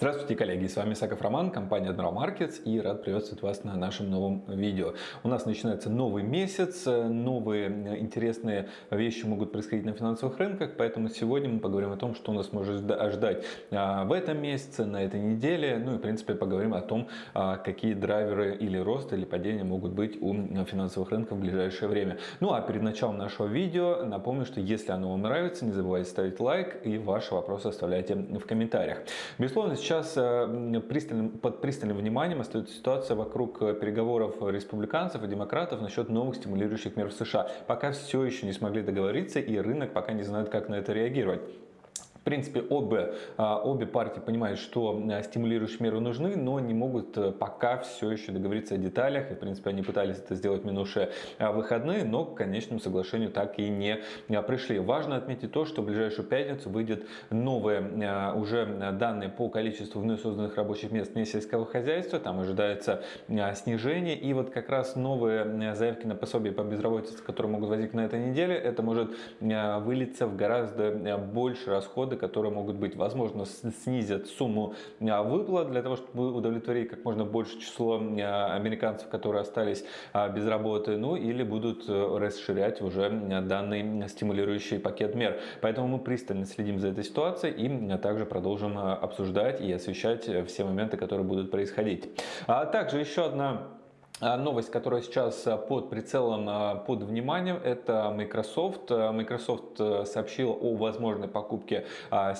Здравствуйте, коллеги! С вами Саков Роман, компания Admiral Markets и рад приветствовать вас на нашем новом видео. У нас начинается новый месяц, новые интересные вещи могут происходить на финансовых рынках, поэтому сегодня мы поговорим о том, что нас может ожидать а, в этом месяце, на этой неделе, ну и в принципе поговорим о том, а, какие драйверы или рост, или падения могут быть у финансовых рынков в ближайшее время. Ну а перед началом нашего видео напомню, что если оно вам нравится, не забывайте ставить лайк и ваши вопросы оставляйте в комментариях. Безусловно, э, пристальным, под пристальным вниманием остается ситуация вокруг э, переговоров республиканцев и демократов насчет новых стимулирующих мер в США. Пока все еще не смогли договориться и рынок пока не знает, как на это реагировать принципе, обе, а, обе партии понимают, что а, стимулирующие меры нужны, но не могут э, пока все еще договориться о деталях. И, в принципе, они пытались это сделать в минувшие а, выходные, но к конечному соглашению так и не пришли. Важно отметить то, что в ближайшую пятницу выйдет новые уже данные по количеству вновь созданных рабочих мест вне сельского хозяйства. Там ожидается снижение. И вот как раз новые заявки на пособие по безработице, которые могут возникнуть на этой неделе, это может вылиться в гораздо больше расходы, которые могут быть, возможно, снизят сумму а, выплат для того, чтобы удовлетворить как можно больше число а, американцев, которые остались а, без работы, ну или будут э, расширять уже данный стимулирующий пакет мер. Поэтому мы пристально следим за этой ситуацией и также продолжим обсуждать и освещать все моменты, которые будут происходить. А также еще одна новость, которая сейчас а, под прицелом, а, под вниманием, это Microsoft. Microsoft сообщил о возможной покупке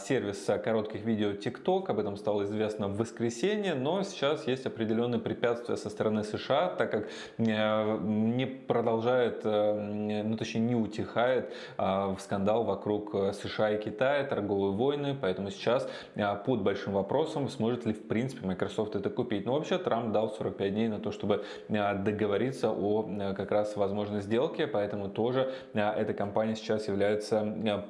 сервиса коротких видео TikTok. Об этом стало известно в воскресенье, но сейчас есть определенные препятствия со стороны США, так как не продолжает, ну точнее не утихает скандал вокруг США и Китая, торговые войны, поэтому сейчас под большим вопросом, сможет ли в принципе Microsoft это купить. Но вообще Трамп дал 45 дней на то, чтобы Э, договориться о э, как раз возможной сделке, поэтому тоже э, эта компания сейчас является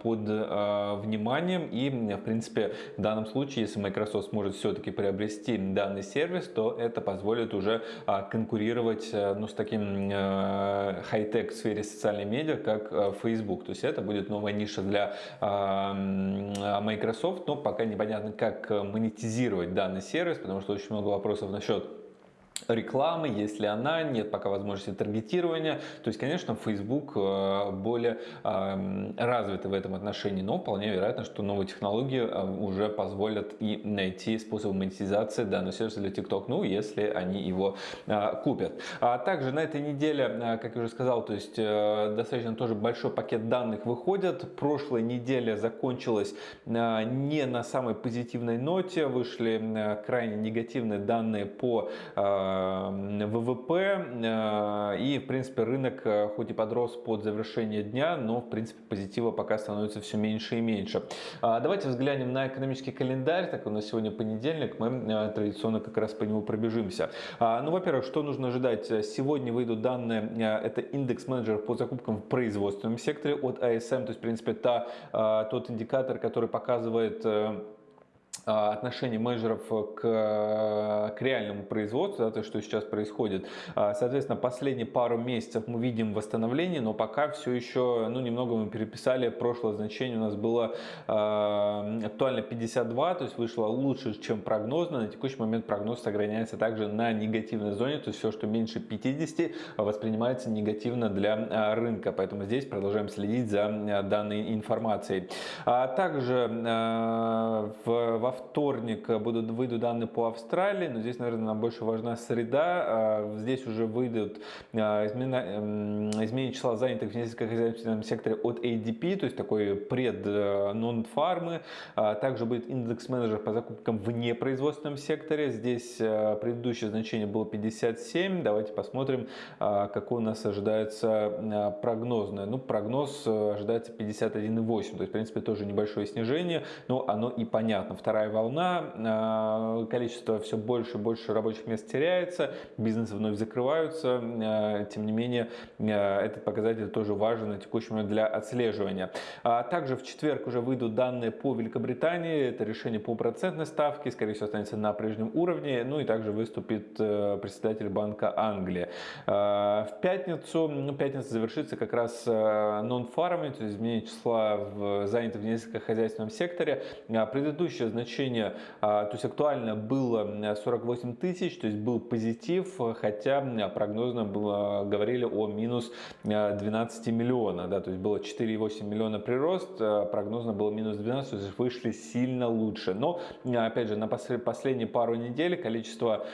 под вниманием. И в принципе в данном случае, если Microsoft сможет все-таки приобрести данный сервис, то это позволит уже конкурировать ну, с таким хай-тек в сфере социальной медиа, как Facebook. То есть это будет новая ниша для Microsoft, но пока непонятно, как монетизировать данный сервис, потому что очень много вопросов насчет рекламы, есть ли она, нет пока возможности таргетирования. То есть, конечно, Facebook э, более эм, развитый в этом отношении, но вполне вероятно, что новые технологии э, уже позволят и найти способ монетизации данного сервиса для TikTok, ну, если они его э, купят. А также на этой неделе, как я уже сказал, то есть достаточно тоже большой пакет данных выходит. Прошлая неделя закончилась не на самой позитивной ноте, вышли крайне негативные данные по ВВП э, и в принципе рынок э, хоть и подрос под завершение дня, но в принципе позитива пока становится все меньше и меньше. А, давайте взглянем на экономический календарь, так у нас сегодня понедельник, мы э, традиционно как раз по нему пробежимся. А, ну, во-первых, что нужно ожидать? Сегодня выйдут данные, это индекс менеджеров по закупкам в производственном секторе от ASM, то есть в принципе та, тот индикатор, который показывает а, отношение менеджеров к, к реальному производству, да, то, что сейчас происходит. А, соответственно, последние пару месяцев мы видим восстановление, но пока все еще, ну, немного мы переписали, прошлое значение у нас было э, актуально 52, то есть вышло лучше, чем прогнозно. На текущий момент прогноз сохраняется также на негативной зоне, то есть все, что меньше 50, воспринимается негативно для рынка, поэтому здесь продолжаем следить за данной информацией. А также э, в, во вторник будут, выйдут данные по Австралии, но здесь, наверное, нам больше важна среда. А, здесь уже выйдут а, изменения, числа занятых в нефтехозяйственном секторе от ADP, то есть такой пред э, нон-фармы. Также будет индекс менеджер по закупкам в непроизводственном секторе. Здесь э, предыдущее значение было 57. Давайте посмотрим, какой у нас ожидается прогнозное. Ну, прогноз э, ожидается 51,8, то есть, в принципе, тоже небольшое снижение, но оно и понятно. Вторая вторая волна, а, количество все больше и больше рабочих мест теряется, бизнесы вновь закрываются, а, тем не менее а, этот показатель тоже важен на текущий момент для отслеживания. Также в четверг уже выйдут данные по Великобритании, это решение по процентной ставке, скорее всего останется на прежнем уровне, ну и также выступит э, председатель Банка Англии. В пятницу, ну, пятница завершится как раз non-farming, то есть изменение числа в занятых в несколько хозяйственном секторе. Предыдущее значение значение, то есть актуально было 48 тысяч, то есть был позитив, хотя прогнозно было, говорили о минус 12 миллиона, да, то есть было 4,8 миллиона прирост, прогнозно было минус 12, то есть вышли сильно лучше. Но, опять же, на последние пару недель количество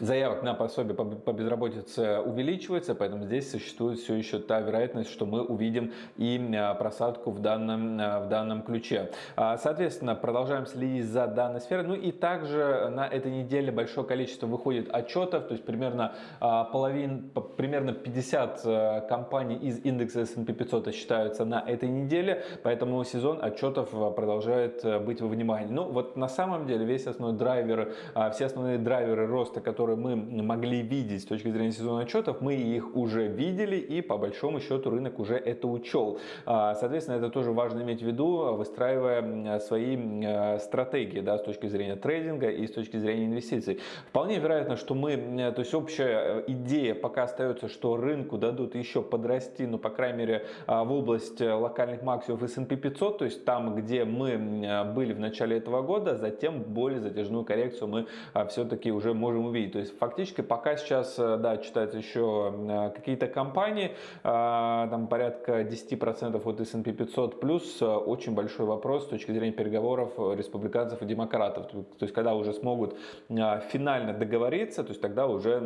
Заявок на пособие по безработице увеличивается, поэтому здесь существует все еще та вероятность, что мы увидим и а, просадку в данном, а, в данном ключе. А, соответственно, продолжаем следить за данной сферой. Ну и также на этой неделе большое количество выходит отчетов, то есть примерно половин, примерно 50 компаний из индекса S&P 500 считаются на этой неделе, поэтому сезон отчетов продолжает быть во внимании. Ну вот на самом деле весь основной драйвер, все основные драйверы роста, которые которые мы могли видеть с точки зрения сезона отчетов, мы их уже видели и по большому счету рынок уже это учел. А, соответственно, это тоже важно иметь в виду, выстраивая свои э, стратегии да, с точки зрения трейдинга и с точки зрения инвестиций. Вполне вероятно, что мы, то есть общая э, идея пока остается, что рынку дадут еще подрасти, ну, по крайней мере, а, в область э, локальных максимумов S&P 500, то есть там, где мы были в начале этого года, затем более затяжную коррекцию мы а, все-таки уже можем увидеть. То есть фактически пока сейчас, э, да, читаются еще э, какие-то компании, э, там порядка 10% от S&P 500, плюс очень большой вопрос с точки зрения переговоров республиканцев и демократов. То есть когда уже смогут финально договориться, то есть тогда уже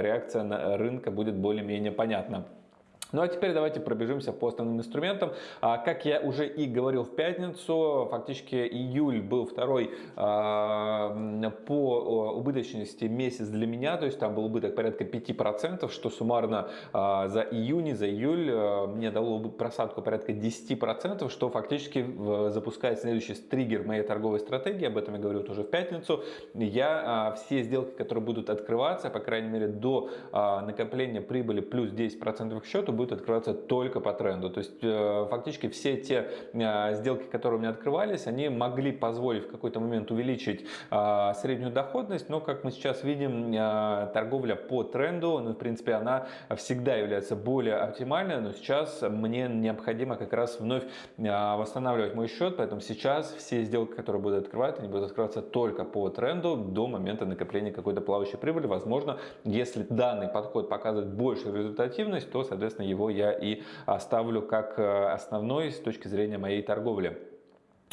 реакция рынка будет более-менее понятна. Ну а теперь давайте пробежимся по основным инструментам. А, как я уже и говорил в пятницу, фактически июль был второй а, по убыточности месяц для меня, то есть там был убыток порядка 5%, что суммарно а, за июнь, за июль мне дало просадку порядка 10%, что фактически запускает следующий триггер моей торговой стратегии, об этом я говорил уже в пятницу. Я все сделки, которые будут открываться, по крайней мере до накопления прибыли плюс 10% к счету, будет открываться только по тренду. То есть э, фактически все те э, сделки, которые у меня открывались, они могли позволить в какой-то момент увеличить э, среднюю доходность, но как мы сейчас видим, торговля по тренду, ну, в принципе, она всегда является более оптимальной, но сейчас мне необходимо как раз вновь восстанавливать мой счет, поэтому сейчас все сделки, которые будут открывать, они будут открываться только по тренду до момента накопления какой-то плавающей прибыли. Возможно, если данный подход показывает большую результативность, то, соответственно, его я и оставлю как э, основной с точки зрения моей торговли.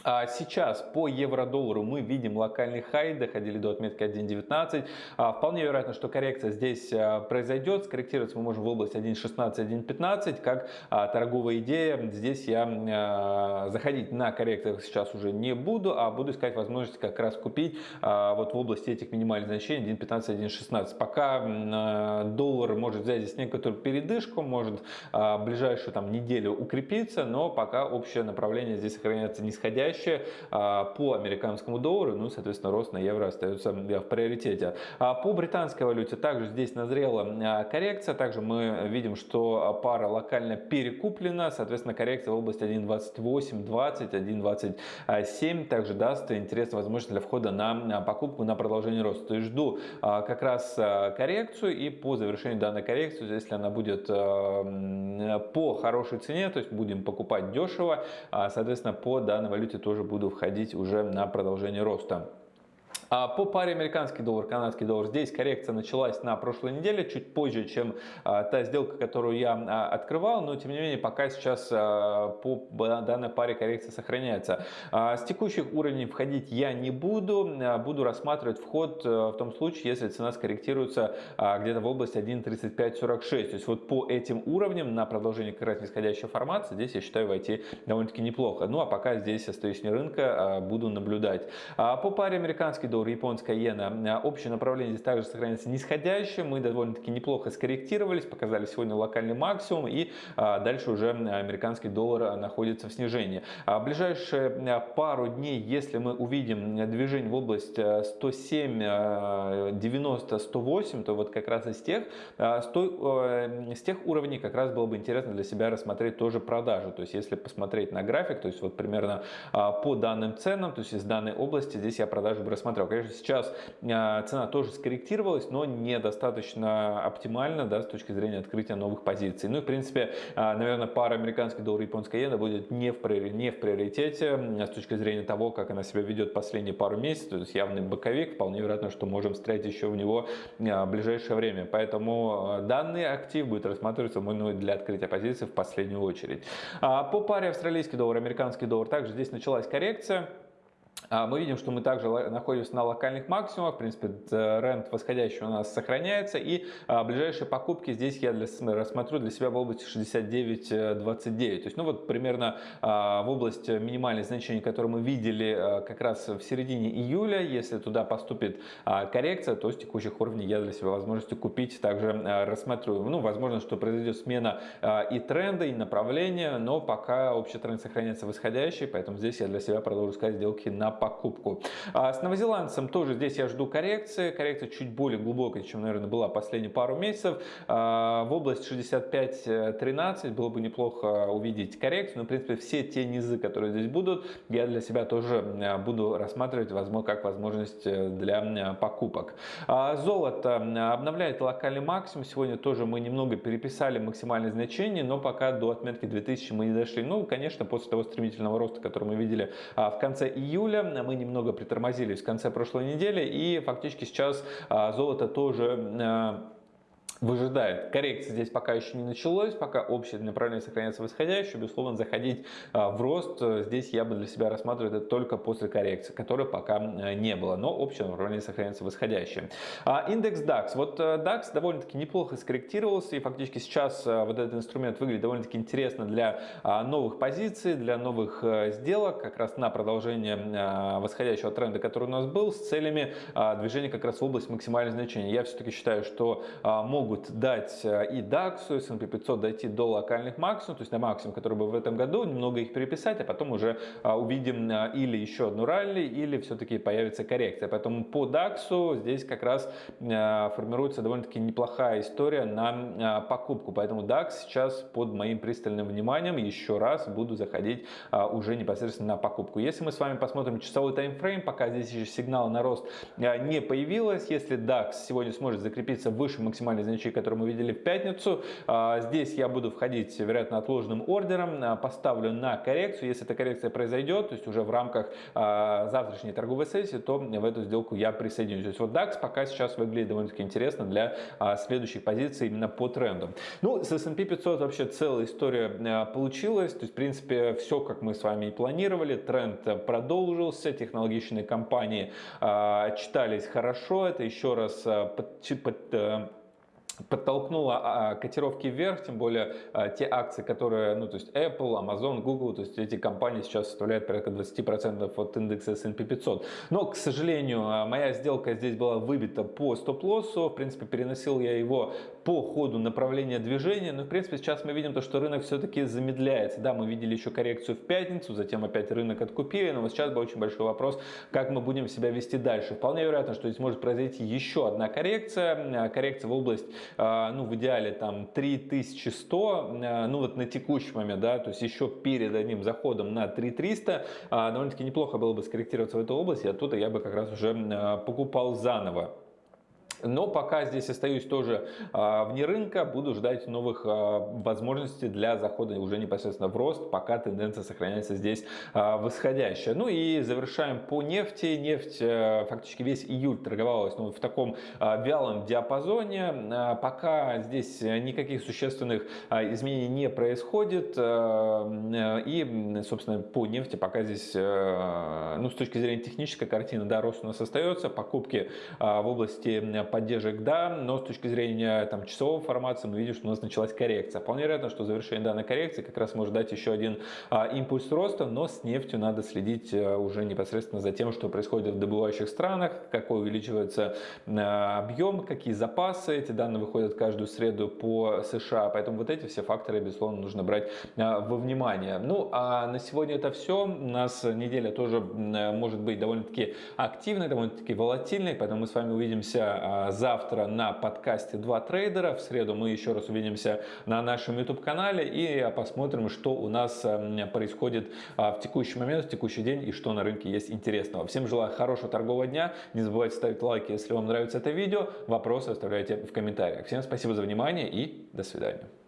А сейчас по евро-доллару мы видим локальный хай, доходили до отметки 1.19. А, вполне вероятно, что коррекция здесь а, произойдет. Скорректироваться мы можем в область 1.16-1.15. Как торговая идея, здесь я заходить на коррекциях сейчас уже не буду, а буду искать возможность как раз купить вот в области этих минимальных значений 1.15-1.16. Пока доллар может взять здесь некоторую передышку, может ближайшую там неделю укрепиться, но пока общее направление здесь сохраняется нисходящее составляющая а, по американскому доллару, ну, соответственно, рост на евро остается в приоритете. А по британской валюте также здесь назрела а, коррекция, также мы видим, что пара локально перекуплена, соответственно, коррекция в области 1.2820, 1.27 также даст интересную возможность для входа на покупку на продолжение роста. То есть жду как раз коррекцию и по завершению данной коррекции, если она будет по хорошей цене, то есть будем покупать дешево, соответственно, по данной валюте тоже буду входить уже на продолжение роста. А по паре американский доллар, канадский доллар, здесь коррекция началась на прошлой неделе, чуть позже, чем а, та сделка, которую я а, открывал, но тем не менее пока сейчас по данной паре коррекция сохраняется. С текущих уровней входить я не буду, буду рассматривать вход в том случае, если цена скорректируется где-то в области 1.3546. То есть вот по этим уровням на продолжение как раз нисходящей формации здесь я считаю войти довольно-таки неплохо. Ну а пока здесь остаюсь не рынка, буду наблюдать. По паре американский доллар доллар, японская иена. Общее направление здесь также сохраняется нисходящее. Мы довольно-таки неплохо скорректировались, показали сегодня локальный максимум и а, дальше уже американский доллар находится в снижении. А ближайшие пару дней, если мы увидим движение в область 107, 90, 108, то вот как раз из тех, с, той, с тех уровней как раз было бы интересно для себя рассмотреть тоже продажу. То есть если посмотреть на график, то есть вот примерно по данным ценам, то есть из данной области здесь я продажу бы рассмотрел. Конечно, сейчас цена тоже скорректировалась, но недостаточно оптимально да, с точки зрения открытия новых позиций. Ну и, в принципе, наверное, пара американский доллар и японская иена будет не в, не в приоритете с точки зрения того, как она себя ведет последние пару месяцев. То есть явный боковик, вполне вероятно, что можем встретить еще в него в ближайшее время. Поэтому данный актив будет рассматриваться ну, для открытия позиции в последнюю очередь. По паре австралийский доллар, американский доллар, также здесь началась коррекция. А, мы видим, что мы также находимся на локальных максимумах. В принципе, тренд восходящий у нас сохраняется. И а, ближайшие покупки здесь я для, рассмотрю для себя в области 69.29. То есть, ну вот примерно а, в область минимальных значений, которые мы видели как раз в середине июля. Если туда поступит коррекция, то с текущих уровней я для себя возможности купить также рассмотрю. Ну, возможно, что произойдет смена и тренда, и направления, но пока общий тренд сохраняется восходящий, поэтому здесь я для себя продолжу искать сделки на покупку. А с новозеландцем тоже здесь я жду коррекции. Коррекция чуть более глубокая, чем, наверное, была последние пару месяцев. А, в область 65-13 было бы неплохо увидеть коррекцию. Но, в принципе, все те низы, которые здесь будут, я для себя тоже а, буду рассматривать возможно, как возможность э, для покупок. Золото обновляет локальный максимум. Сегодня тоже мы немного переписали максимальное значение, но пока до отметки 2000 мы не дошли. Ну, конечно, после того стремительного роста, который мы видели в конце июля, мы немного притормозились в конце прошлой недели и фактически сейчас а, золото тоже а, выжидает. Коррекция здесь пока еще не началась, пока общее направление сохраняется восходящее. Безусловно, заходить а, в рост э, здесь я бы для себя рассматриваю это только после коррекции, которой пока э, не было. Но общее направление сохраняется восходящее. А, индекс DAX. Вот э, DAX довольно-таки неплохо скорректировался и фактически сейчас вот этот инструмент выглядит довольно-таки интересно для а, новых позиций, для новых сделок, как раз на продолжение восходящего тренда, который у нас был, с целями движения как раз в область максимальных значений. Я все-таки считаю, что могут могут дать э, и DAX, и S&P 500 дойти до локальных максимумов, то есть на максимум, который был в этом году, немного их переписать, а потом уже а, увидим э, или еще одну ралли, или все-таки появится коррекция. Поэтому по DAX здесь как раз э, формируется довольно-таки неплохая история на покупку. Поэтому DAX сейчас под моим пристальным вниманием еще раз буду заходить уже непосредственно на покупку. Если мы с вами посмотрим часовой таймфрейм, пока здесь еще сигнал на рост не появилось, если DAX сегодня сможет закрепиться выше максимальной значения ключи, которые мы видели в пятницу. А, здесь я буду входить, вероятно, отложенным ордером, а, поставлю на коррекцию. Если эта коррекция произойдет, то есть уже в рамках а, завтрашней торговой сессии, то в эту сделку я присоединюсь. То есть вот DAX пока сейчас выглядит довольно-таки интересно для следующих позиций именно по тренду. Ну, с S&P 500 вообще целая история получилась. То есть, в принципе, все, как мы с вами и планировали. Тренд продолжился, технологичные компании читались хорошо. Это еще раз под, под, э, подтолкнула а, котировки вверх, тем более а, те акции, которые, ну, то есть Apple, Amazon, Google, то есть эти компании сейчас составляют порядка 20% от индекса S&P 500. Но, к сожалению, а, моя сделка здесь была выбита по стоп-лоссу, в принципе, переносил я его по ходу направления движения, но, в принципе, сейчас мы видим то, что рынок все-таки замедляется. Да, мы видели еще коррекцию в пятницу, затем опять рынок откупили, но вот сейчас был очень большой вопрос, как мы будем себя вести дальше. Вполне вероятно, что здесь может произойти еще одна коррекция, коррекция в область а, ну, в идеале там 3100, а, ну, вот на текущий момент, да, то есть еще перед одним заходом на 3300, а, довольно-таки неплохо было бы скорректироваться в эту область, и оттуда я бы как раз уже покупал заново. Но пока здесь остаюсь тоже а, вне рынка, буду ждать новых а, возможностей для захода уже непосредственно в рост, пока тенденция сохраняется здесь а, восходящая. Ну и завершаем по нефти. Нефть фактически весь июль торговалась ну, в таком вялом диапазоне. Пока здесь никаких существенных изменений не происходит. И, собственно, по нефти пока здесь, ну, с точки зрения технической картины, да, рост у нас остается. Покупки в области поддержек да, но с точки зрения там, часового формации мы видим, что у нас началась коррекция. Вполне вероятно, что завершение данной коррекции как раз может дать еще один а, импульс роста, но с нефтью надо следить а, уже непосредственно за тем, что происходит в добывающих странах, какой увеличивается а, объем, какие запасы. Эти данные выходят каждую среду по США, поэтому вот эти все факторы, безусловно, нужно брать а, во внимание. Ну, а на сегодня это все. У нас неделя тоже может быть довольно-таки активной, довольно-таки волатильной, поэтому мы с вами увидимся а, завтра на подкасте «Два трейдера». В среду мы еще раз увидимся на нашем YouTube-канале и посмотрим, что у нас происходит в текущий момент, в текущий день и что на рынке есть интересного. Всем желаю хорошего торгового дня. Не забывайте ставить лайки, если вам нравится это видео. Вопросы оставляйте в комментариях. Всем спасибо за внимание и до свидания.